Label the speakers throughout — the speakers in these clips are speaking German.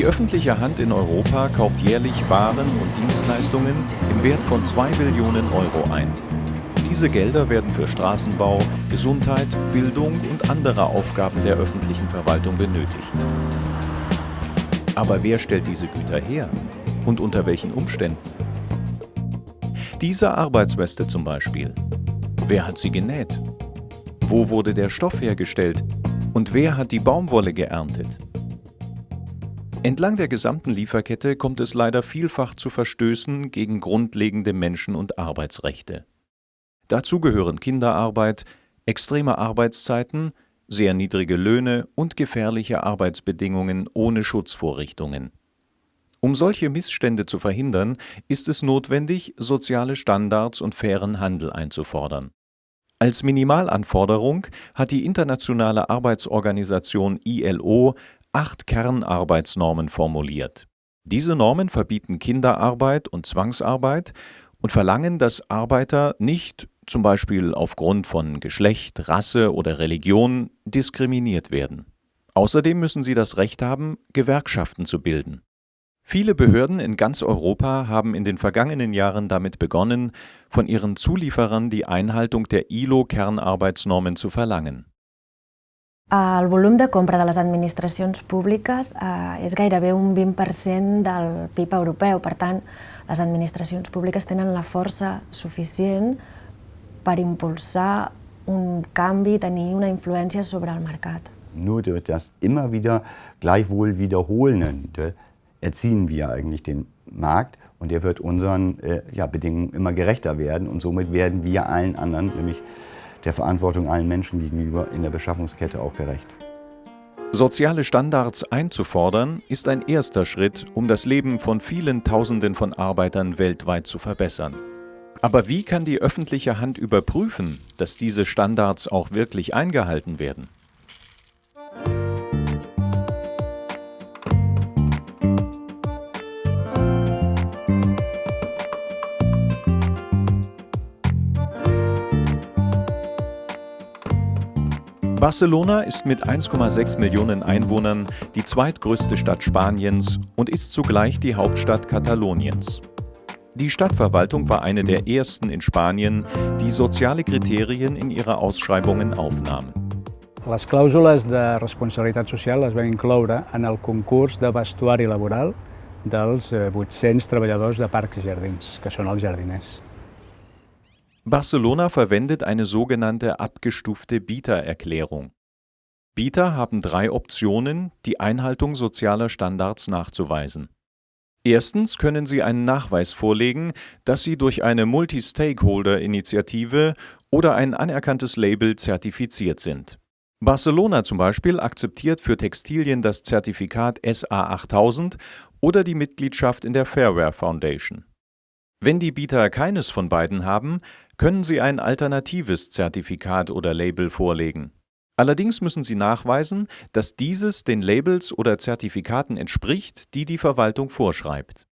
Speaker 1: Die öffentliche Hand in Europa kauft jährlich Waren und Dienstleistungen im Wert von 2 Billionen Euro ein. Diese Gelder werden für Straßenbau, Gesundheit, Bildung und andere Aufgaben der öffentlichen Verwaltung benötigt. Aber wer stellt diese Güter her? Und unter welchen Umständen? Diese Arbeitsweste zum Beispiel. Wer hat sie genäht? Wo wurde der Stoff hergestellt? Und wer hat die Baumwolle geerntet? Entlang der gesamten Lieferkette kommt es leider vielfach zu Verstößen gegen grundlegende Menschen- und Arbeitsrechte. Dazu gehören Kinderarbeit, extreme Arbeitszeiten, sehr niedrige Löhne und gefährliche Arbeitsbedingungen ohne Schutzvorrichtungen. Um solche Missstände zu verhindern, ist es notwendig, soziale Standards und fairen Handel einzufordern. Als Minimalanforderung hat die Internationale Arbeitsorganisation ILO acht Kernarbeitsnormen formuliert. Diese Normen verbieten Kinderarbeit und Zwangsarbeit und verlangen, dass Arbeiter nicht zum Beispiel aufgrund von Geschlecht, Rasse oder Religion, diskriminiert werden. Außerdem müssen sie das Recht haben, Gewerkschaften zu bilden. Viele Behörden in ganz Europa haben in den vergangenen Jahren damit begonnen, von ihren Zulieferern die Einhaltung der ILO-Kernarbeitsnormen zu verlangen.
Speaker 2: El volum de compra de les administracions públiques eh, és gairebé un 20% del PIB europeu. Per tant, les administracions públiques tenen la força suficient per impulsar un canvi, tenir una influència sobre el mercat.
Speaker 3: Nur durch das immer wieder gleichwohl Wiederholende erziehen wir eigentlich den Markt und der wird unseren äh, ja, Bedingungen immer gerechter werden und somit werden wir allen anderen, nämlich der Verantwortung allen Menschen gegenüber in der Beschaffungskette auch gerecht.
Speaker 1: Soziale Standards einzufordern, ist ein erster Schritt, um das Leben von vielen Tausenden von Arbeitern weltweit zu verbessern. Aber wie kann die öffentliche Hand überprüfen, dass diese Standards auch wirklich eingehalten werden? Barcelona ist mit 1,6 Millionen Einwohnern die zweitgrößte Stadt Spaniens und ist zugleich die Hauptstadt Kataloniens. Die Stadtverwaltung war eine der ersten in Spanien, die soziale Kriterien in ihre Ausschreibungen aufnahm.
Speaker 4: Les clàusules de responsabilitat social es van incloure en el concurs de vestuari laboral dels 800 eh, treballadors de parcs i jardins, que són els jardiners.
Speaker 1: Barcelona verwendet eine sogenannte abgestufte Bietererklärung. Bieter haben drei Optionen, die Einhaltung sozialer Standards nachzuweisen. Erstens können Sie einen Nachweis vorlegen, dass Sie durch eine Multi-Stakeholder-Initiative oder ein anerkanntes Label zertifiziert sind. Barcelona zum Beispiel akzeptiert für Textilien das Zertifikat SA8000 oder die Mitgliedschaft in der Fairware Foundation. Wenn die Bieter keines von beiden haben, können sie ein alternatives Zertifikat oder Label vorlegen. Allerdings müssen sie nachweisen, dass dieses den Labels oder Zertifikaten entspricht, die die Verwaltung vorschreibt.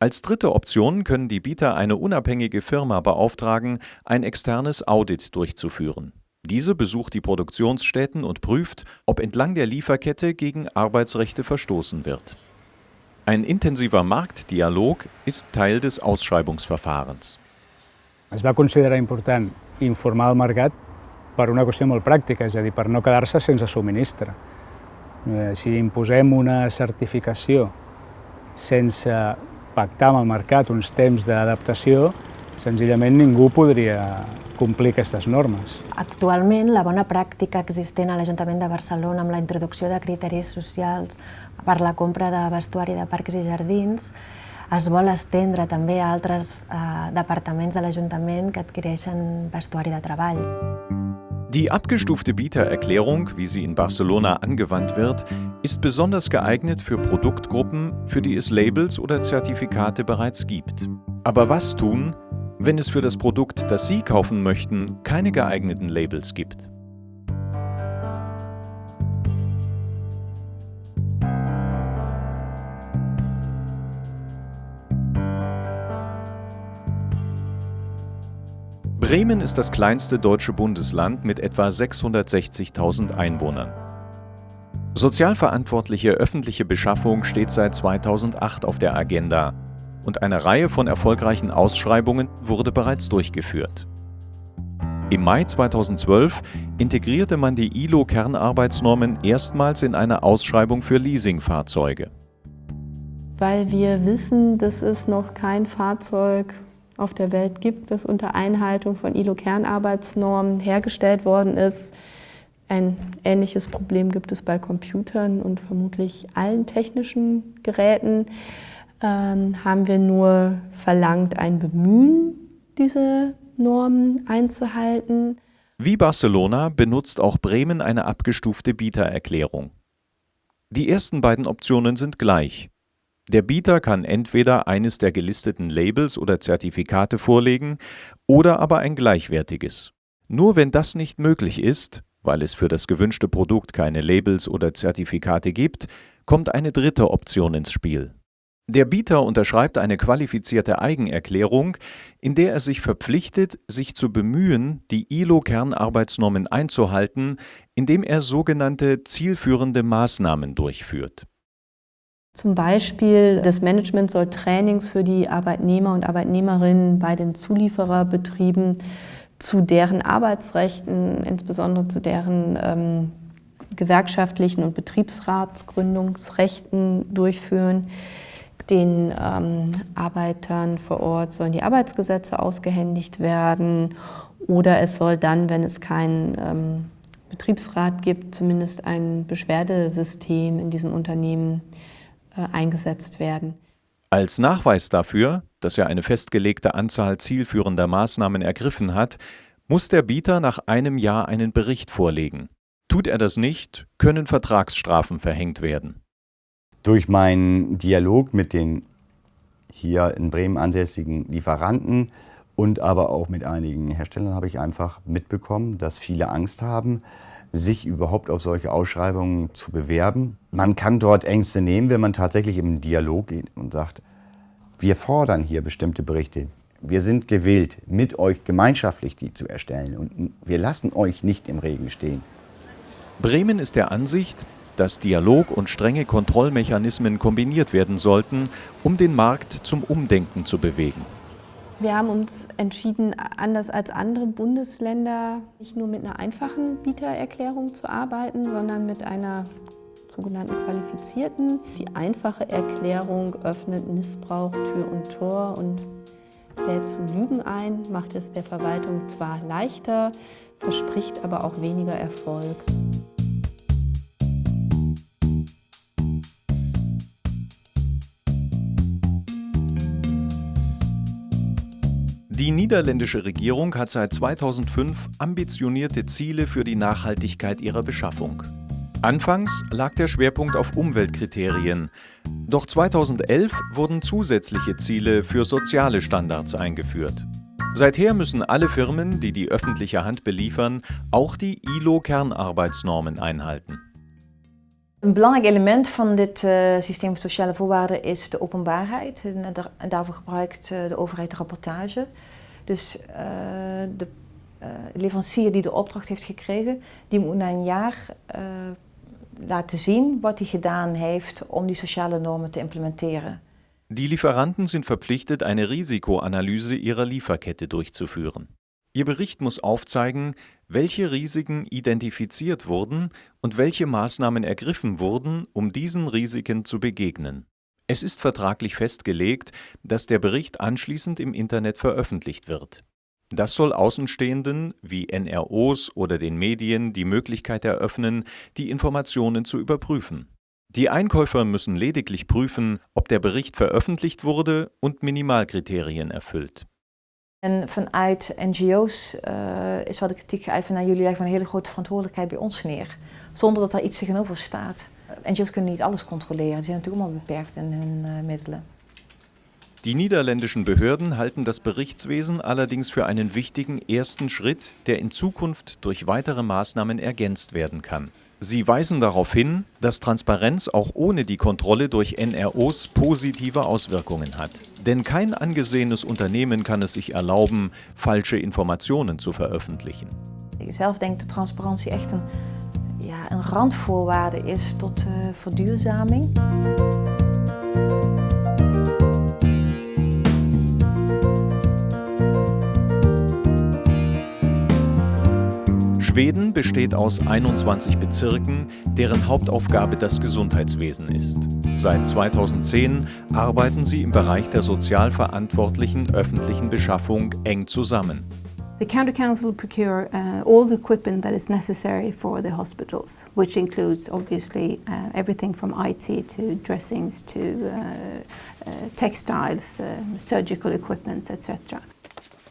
Speaker 1: Als dritte Option können die Bieter eine unabhängige Firma beauftragen, ein externes Audit durchzuführen. Diese besucht die Produktionsstätten und prüft, ob entlang der Lieferkette gegen Arbeitsrechte verstoßen wird. Ein intensiver Marktdialog ist Teil des Ausschreibungsverfahrens.
Speaker 4: Es va considerar important informar el mercat per una qüestió molt pràctica, és a dir, per no quedar-se sense subministre. Eh, si imposem una certificació sense pactar amb el mercat uns temps d'adaptació, senzillament ningú podria complir aquestes normes.
Speaker 2: Actualment, la bona pràctica existent a l'Ajuntament de Barcelona amb la introducció de criteris socials per la compra de vestuari de parcs i jardins es vol estendre també a altres eh, departaments de l'Ajuntament que adquireixen vestuari de treball.
Speaker 1: Die abgestufte Bietererklärung, wie sie in Barcelona angewandt wird, ist besonders geeignet für Produktgruppen, für die es Labels oder Zertifikate bereits gibt. Aber was tun, wenn es für das Produkt, das Sie kaufen möchten, keine geeigneten Labels gibt? Bremen ist das kleinste deutsche Bundesland mit etwa 660.000 Einwohnern. Sozial verantwortliche öffentliche Beschaffung steht seit 2008 auf der Agenda und eine Reihe von erfolgreichen Ausschreibungen wurde bereits durchgeführt. Im Mai 2012 integrierte man die ILO-Kernarbeitsnormen erstmals in eine Ausschreibung für Leasingfahrzeuge.
Speaker 5: Weil wir wissen, dass es noch kein Fahrzeug auf der Welt gibt, das unter Einhaltung von ILO-Kernarbeitsnormen hergestellt worden ist. Ein ähnliches Problem gibt es bei Computern und vermutlich allen technischen Geräten. Ähm, haben wir nur verlangt, ein Bemühen, diese Normen einzuhalten.
Speaker 1: Wie Barcelona benutzt auch Bremen eine abgestufte Bietererklärung. Die ersten beiden Optionen sind gleich. Der Bieter kann entweder eines der gelisteten Labels oder Zertifikate vorlegen oder aber ein gleichwertiges. Nur wenn das nicht möglich ist, weil es für das gewünschte Produkt keine Labels oder Zertifikate gibt, kommt eine dritte Option ins Spiel. Der Bieter unterschreibt eine qualifizierte Eigenerklärung, in der er sich verpflichtet, sich zu bemühen, die ILO-Kernarbeitsnormen einzuhalten, indem er sogenannte zielführende Maßnahmen durchführt.
Speaker 5: Zum Beispiel, das Management soll Trainings für die Arbeitnehmer und Arbeitnehmerinnen bei den Zuliefererbetrieben zu deren Arbeitsrechten, insbesondere zu deren ähm, gewerkschaftlichen und Betriebsratsgründungsrechten durchführen. Den ähm, Arbeitern vor Ort sollen die Arbeitsgesetze ausgehändigt werden oder es soll dann, wenn es keinen ähm, Betriebsrat gibt, zumindest ein Beschwerdesystem in diesem Unternehmen äh, eingesetzt werden.
Speaker 1: Als Nachweis dafür, dass er eine festgelegte Anzahl zielführender Maßnahmen ergriffen hat, muss der Bieter nach einem Jahr einen Bericht vorlegen. Tut er das nicht, können Vertragsstrafen verhängt werden.
Speaker 3: Durch meinen Dialog mit den hier in Bremen ansässigen Lieferanten und aber auch mit einigen Herstellern habe ich einfach mitbekommen, dass viele Angst haben, sich überhaupt auf solche Ausschreibungen zu bewerben. Man kann dort Ängste nehmen, wenn man tatsächlich im Dialog geht und sagt, wir fordern hier bestimmte Berichte. Wir sind gewillt, mit euch gemeinschaftlich die zu erstellen und wir lassen euch nicht im Regen stehen.
Speaker 1: Bremen ist der Ansicht, dass Dialog und strenge Kontrollmechanismen kombiniert werden sollten, um den Markt zum Umdenken zu bewegen.
Speaker 5: Wir haben uns entschieden, anders als andere Bundesländer nicht nur mit einer einfachen Bietererklärung zu arbeiten, sondern mit einer sogenannten qualifizierten. Die einfache Erklärung öffnet Missbrauch Tür und Tor und lädt zum Lügen ein, macht es der Verwaltung zwar leichter, verspricht aber auch weniger Erfolg.
Speaker 1: Die niederländische Regierung hat seit 2005 ambitionierte Ziele für die Nachhaltigkeit ihrer Beschaffung. Anfangs lag der Schwerpunkt auf Umweltkriterien, doch 2011 wurden zusätzliche Ziele für soziale Standards eingeführt. Seither müssen alle Firmen, die die öffentliche Hand beliefern, auch die ILO-Kernarbeitsnormen einhalten.
Speaker 2: Een belangrijk element van dit uh, systeem sociale voorwaarden is de openbaarheid. En, en daarvoor gebruikt uh, de overheid rapportage. Dus uh, de leverancier die de opdracht heeft gekregen, die moet na een jaar laten zien wat hij gedaan heeft om die sociale normen te implementeren.
Speaker 1: Die Lieferanten sind verpflichtet, eine Risikoanalyse ihrer Lieferkette durchzuführen. Ihr Bericht muss aufzeigen, welche Risiken identifiziert wurden und welche Maßnahmen ergriffen wurden, um diesen Risiken zu begegnen. Es ist vertraglich festgelegt, dass der Bericht anschließend im Internet veröffentlicht wird. Das soll Außenstehenden wie NROs oder den Medien die Möglichkeit eröffnen, die Informationen zu überprüfen. Die Einkäufer müssen lediglich prüfen, ob der Bericht veröffentlicht wurde und Minimalkriterien erfüllt.
Speaker 2: En vanuit NGO's uh, is wel de kritiek geuit van jullie leggen een hele grote verantwoordelijkheid bij ons neer. Zonder dat er iets tegenover staat. NGO's kunnen niet alles controleren, die zijn natuurlijk allemaal beperkt in hun uh, middelen.
Speaker 1: Die niederländischen Behörden halten das Berichtswesen allerdings für einen wichtigen ersten Schritt, der in Zukunft durch weitere Maßnahmen ergänzt werden kann. Sie weisen darauf hin, dass Transparenz auch ohne die Kontrolle durch NROs positive Auswirkungen hat. Denn kein angesehenes Unternehmen kann es sich erlauben, falsche Informationen zu veröffentlichen.
Speaker 2: Ik zelf denk dat transparantie echt ja,
Speaker 6: een randvoorwaarde is tot uh, verduurzaming.
Speaker 1: Schweden besteht aus 21 Bezirken, deren Hauptaufgabe das Gesundheitswesen ist. Seit 2010 arbeiten sie im Bereich der sozial verantwortlichen öffentlichen Beschaffung eng zusammen.
Speaker 7: The County Council procure uh, all the equipment that is necessary for the hospitals, which includes obviously uh, everything from IT to dressings to uh, uh textiles, uh, surgical equipment, etc.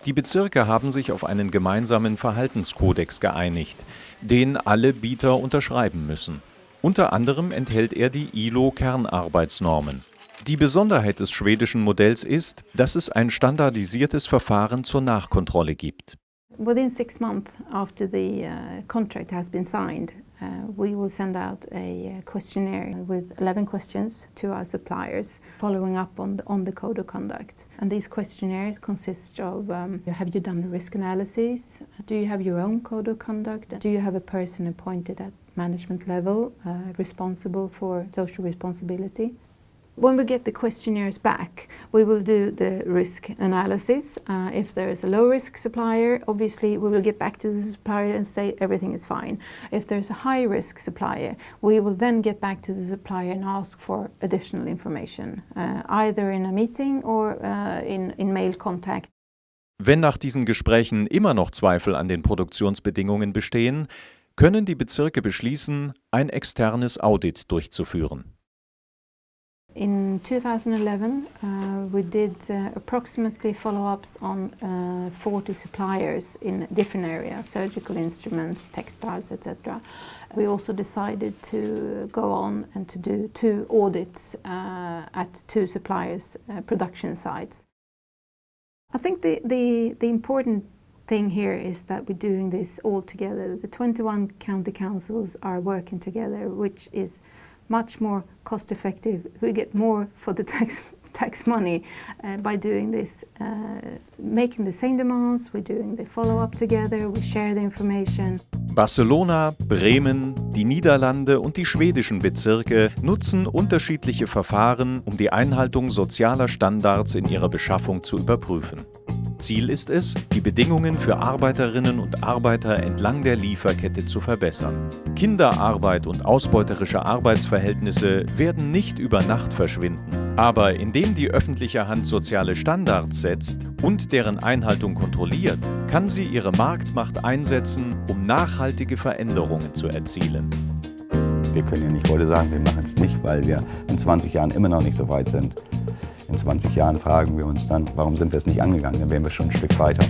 Speaker 1: Die Bezirke haben sich auf einen gemeinsamen Verhaltenskodex geeinigt, den alle Bieter unterschreiben müssen. Unter anderem enthält er die ILO-Kernarbeitsnormen. Die Besonderheit des schwedischen Modells ist, dass es ein standardisiertes Verfahren zur Nachkontrolle gibt.
Speaker 7: Within six months after the uh, contract has been signed, uh, we will send out a uh, questionnaire with 11 questions to our suppliers, following up on the, on the code of conduct. And these questionnaires consist of um, have you done a risk analysis? Do you have your own code of conduct? Do you have a person appointed at management level uh, responsible for social responsibility? When we get the questionnaires back, we will do the risk analysis. Uh, if there is a low-risk supplier, obviously we will get back to the supplier and say everything is fine. If there's a high-risk supplier, we will then get back to the supplier and ask for additional information, uh, either in a meeting or uh, in, in mail contact.
Speaker 1: Wenn nach diesen Gesprächen immer noch Zweifel an den Produktionsbedingungen bestehen, können die Bezirke beschließen, ein externes Audit durchzuführen.
Speaker 7: In 2011, uh, we did uh, approximately follow-ups on uh, 40 suppliers in different areas, surgical instruments, textiles, etc. We also decided to go on and to do two audits uh, at two suppliers' uh, production sites. I think the, the, the important thing here is that we're doing this all together. The 21 county councils are working together, which is much more cost effective. We get more for the tax tax money uh, by doing this, uh, making the same demands, we're doing the follow-up together, we share the information.
Speaker 1: Barcelona, Bremen, die Niederlande und die schwedischen Bezirke nutzen unterschiedliche Verfahren, um die Einhaltung sozialer Standards in ihrer Beschaffung zu überprüfen. Ziel ist es, die Bedingungen für Arbeiterinnen und Arbeiter entlang der Lieferkette zu verbessern. Kinderarbeit und ausbeuterische Arbeitsverhältnisse werden nicht über Nacht verschwinden. Aber indem die öffentliche Hand soziale Standards setzt und deren Einhaltung kontrolliert, kann sie ihre Marktmacht einsetzen, um nachhaltige Veränderungen zu erzielen.
Speaker 3: Wir können ja nicht heute sagen, wir machen es nicht, weil wir in 20 Jahren immer noch nicht so weit sind. In 20 Jahren fragen wir uns dann, warum sind wir es nicht angegangen? Dann wären wir schon ein Stück weiter.